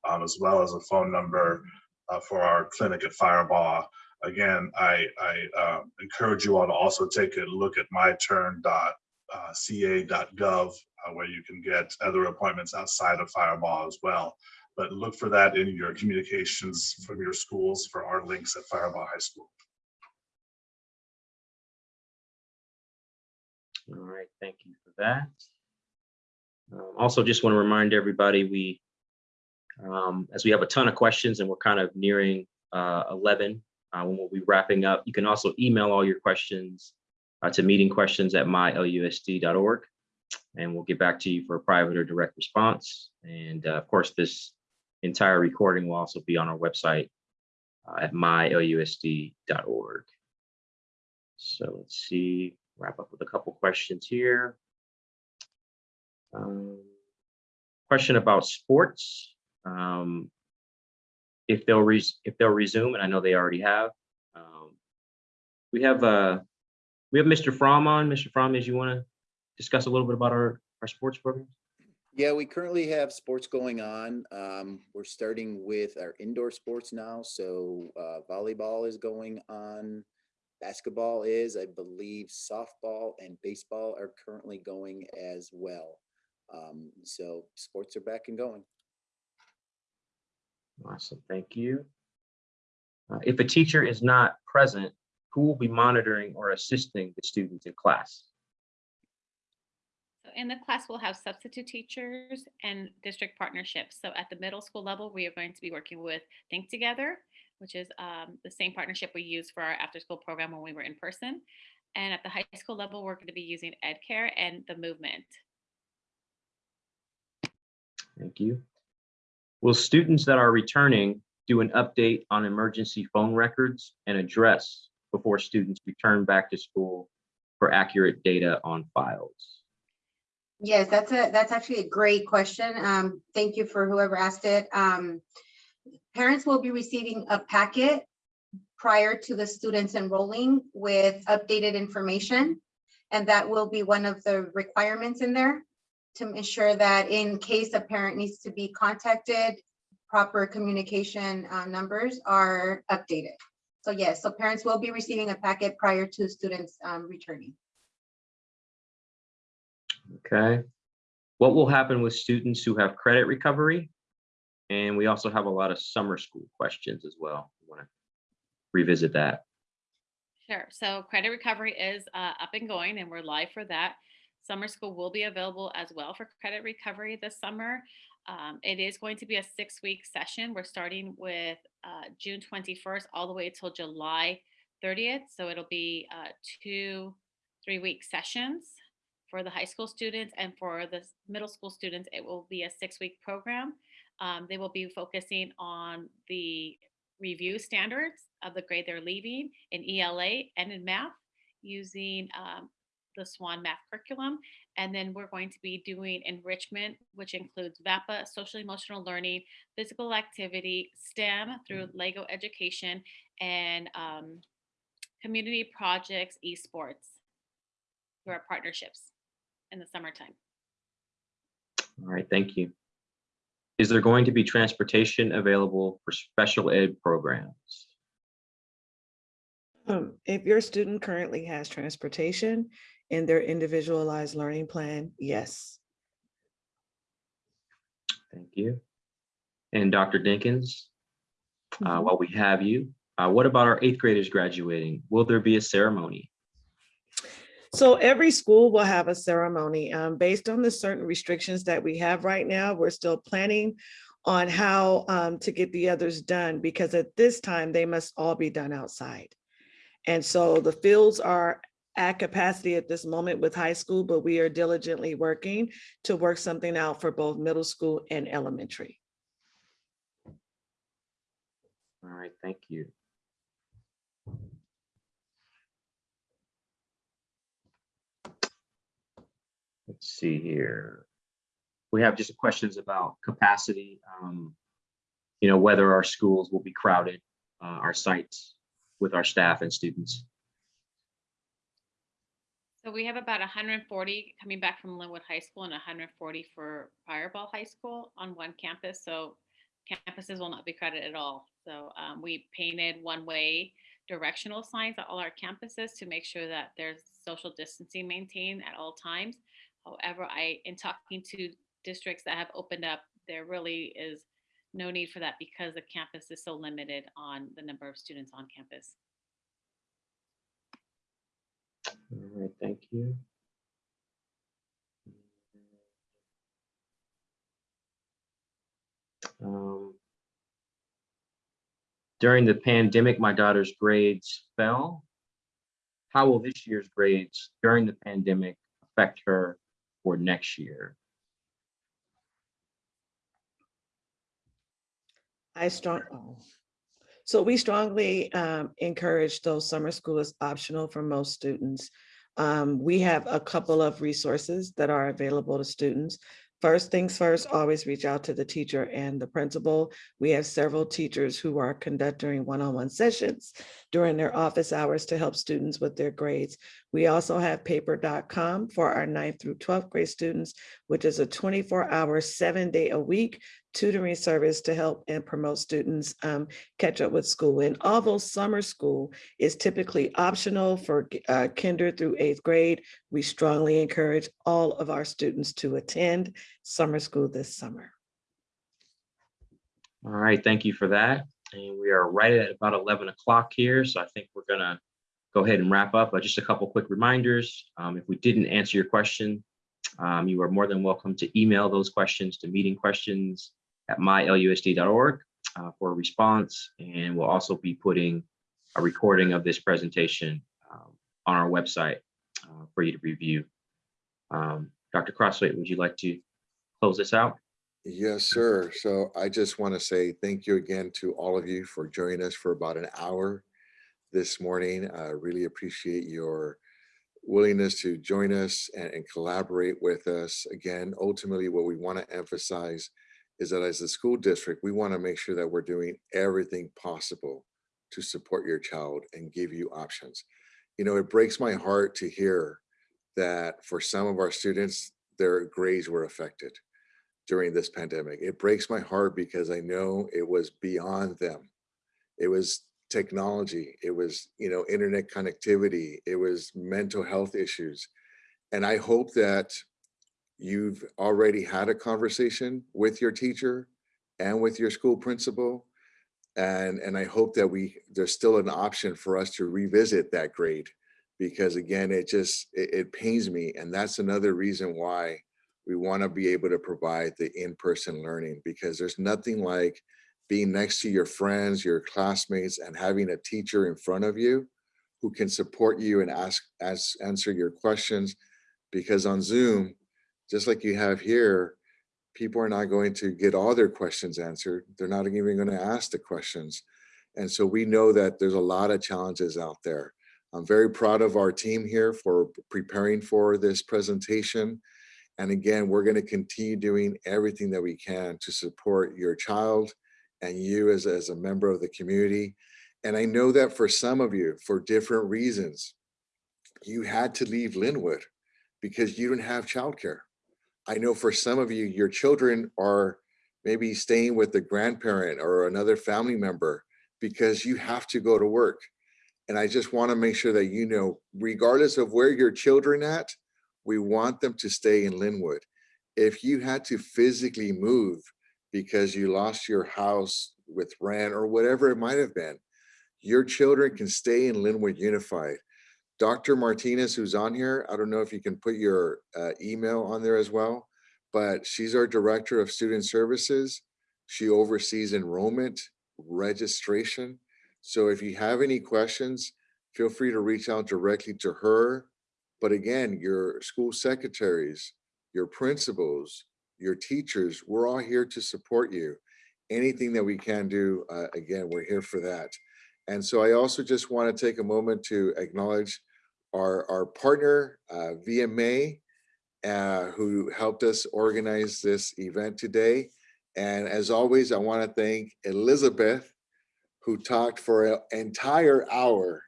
um, as well as a phone number uh, for our clinic at Firebaugh. Again, I, I uh, encourage you all to also take a look at myturn.ca.gov, uh, where you can get other appointments outside of Firebaugh as well. But look for that in your communications from your schools for our links at Firebaugh High School. All right, thank you for that. Um, Also, just want to remind everybody, we, um, as we have a ton of questions and we're kind of nearing uh, 11, uh, when we'll be wrapping up, you can also email all your questions uh, to mylusd.org, and we'll get back to you for a private or direct response. And uh, of course, this entire recording will also be on our website uh, at mylusd.org. So let's see, wrap up with a couple questions here. Um, Question about sports. um, If they'll res, if they'll resume, and I know they already have. Um, We have, uh, we have Mr. Fromm on. Mr. Fromm, as you want to discuss a little bit about our, our sports program? Yeah, we currently have sports going on. Um, we're starting with our indoor sports now. So uh, volleyball is going on basketball is, I believe softball and baseball are currently going as well. Um, so sports are back and going. Awesome, thank you. Uh, If a teacher is not present, who will be monitoring or assisting the students in class? So in the class, we'll have substitute teachers and district partnerships. So at the middle school level, we are going to be working with Think Together, which is um, the same partnership we used for our after-school program when we were in person. And at the high school level, we're going to be using EdCare and the movement. Thank you. Will students that are returning do an update on emergency phone records and address before students return back to school for accurate data on files? Yes, that's a, that's actually a great question. Um, thank you for whoever asked it. Um, parents will be receiving a packet prior to the students enrolling with updated information. And that will be one of the requirements in there to ensure that in case a parent needs to be contacted, proper communication uh, numbers are updated. So yes, so parents will be receiving a packet prior to students um, returning. Okay. What will happen with students who have credit recovery? And we also have a lot of summer school questions as well. We want to revisit that? Sure. So credit recovery is uh, up and going and we're live for that. Summer school will be available as well for credit recovery this summer. Um, it is going to be a six week session. We're starting with uh, June 21st all the way till July 30th. So it'll be uh, two three week sessions for the high school students and for the middle school students, it will be a six week program. Um, they will be focusing on the review standards of the grade they're leaving in ELA and in math using um, the Swun math curriculum. And then we're going to be doing enrichment, which includes VAPA, social emotional learning, physical activity, STEM through Lego education, and um, community projects, esports through our partnerships in the summertime. All right, thank you. Is there going to be transportation available for special ed programs? Um, If your student currently has transportation in their individualized learning plan, yes. Thank you. And Dr. Dinkins, uh, Mhm. while we have you, uh, what about our eighth graders graduating? Will there be a ceremony? So every school will have a ceremony. Um, based on the certain restrictions that we have right now, we're still planning on how um, to get the others done because at this time, they must all be done outside. And so the fields are at capacity at this moment with high school, but we are diligently working to work something out for both middle school and elementary. All right, thank you. Let's see here. We have just questions about capacity. um, You know, whether our schools will be crowded, uh, our sites with our staff and students. So we have about 140 coming back from Lynwood High School and 140 for Firebaugh High School on one campus. So campuses will not be crowded at all. So um, we painted one-way directional signs at all our campuses to make sure that there's social distancing maintained at all times. However, I, in talking to districts that have opened up, there really is no need for that because the campus is so limited on the number of students on campus. All right, thank you. Um, During the pandemic, my daughter's grades fell. How will this year's grades during the pandemic affect her for next year? I strong, oh. so we strongly um, encourage those summer school is optional for most students. Um, we have a couple of resources that are available to students. First things first, always reach out to the teacher and the principal. We have several teachers who are conducting one-on-one sessions during their office hours to help students with their grades. We also have paper.com for our ninth through 12th grade students, which is a 24 hour, seven day a week tutoring service to help and promote students um, catch up with school. And although summer school is typically optional for uh, kinder through eighth grade, we strongly encourage all of our students to attend summer school this summer. All right, thank you for that. And we are right at about 11 o'clock here, so I think we're gonna go ahead and wrap up. But just a couple quick reminders. Um, If we didn't answer your question, um, you are more than welcome to email those questions to meetingquestions@mylusd.org uh, for a response. And we'll also be putting a recording of this presentation um, on our website uh, for you to review. Um, Dr. Crosthwaite, would you like to close this out? Yes, sir. So I just want to say thank you again to all of you for joining us for about an hour this morning. I really appreciate your willingness to join us and, and collaborate with us. Again, ultimately, what we want to emphasize is that as a school district, we want to make sure that we're doing everything possible to support your child and give you options. You know, it breaks my heart to hear that for some of our students, their grades were affected during this pandemic. It breaks my heart because I know it was beyond them. It was technology, it was, you know, internet connectivity, it was mental health issues. And I hope that you've already had a conversation with your teacher and with your school principal. And, and I hope that we, there's still an option for us to revisit that grade because again, it just, it, it pains me. And that's another reason why we want to be able to provide the in-person learning because there's nothing like being next to your friends, your classmates, and having a teacher in front of you who can support you and ask, ask answer your questions. Because on Zoom, just like you have here, people are not going to get all their questions answered. They're not even going to ask the questions. And so we know that there's a lot of challenges out there. I'm very proud of our team here for preparing for this presentation. And again, we're going to continue doing everything that we can to support your child and you as, as a member of the community. And I know that for some of you, for different reasons, you had to leave Lynwood because you didn't have childcare. I know for some of you, your children are maybe staying with the grandparent or another family member because you have to go to work. And I just want to make sure that you know, regardless of where your children at, we want them to stay in Lynwood. If you had to physically move because you lost your house with rent or whatever it might have been, your children can stay in Lynwood Unified. Dr. Martinez, who's on here, I don't know if you can put your uh, email on there as well, but she's our Director of Student Services. She oversees enrollment, registration. So if you have any questions, feel free to reach out directly to her. But again, your school secretaries, your principals, your teachers, we're all here to support you. Anything that we can do, uh, again, we're here for that. And so I also just want to take a moment to acknowledge our, our partner, uh, VMA, uh, who helped us organize this event today. And as always, I want to thank Elizabeth, who talked for an entire hour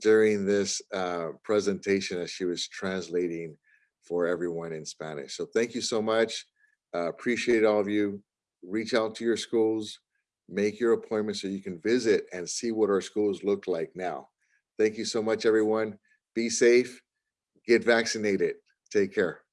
during this uh, presentation as she was translating for everyone in Spanish. So thank you so much. Uh, appreciate all of you. Reach out to your schools, make your appointment so you can visit and see what our schools look like now. Thank you so much, everyone. Be safe, get vaccinated. Take care.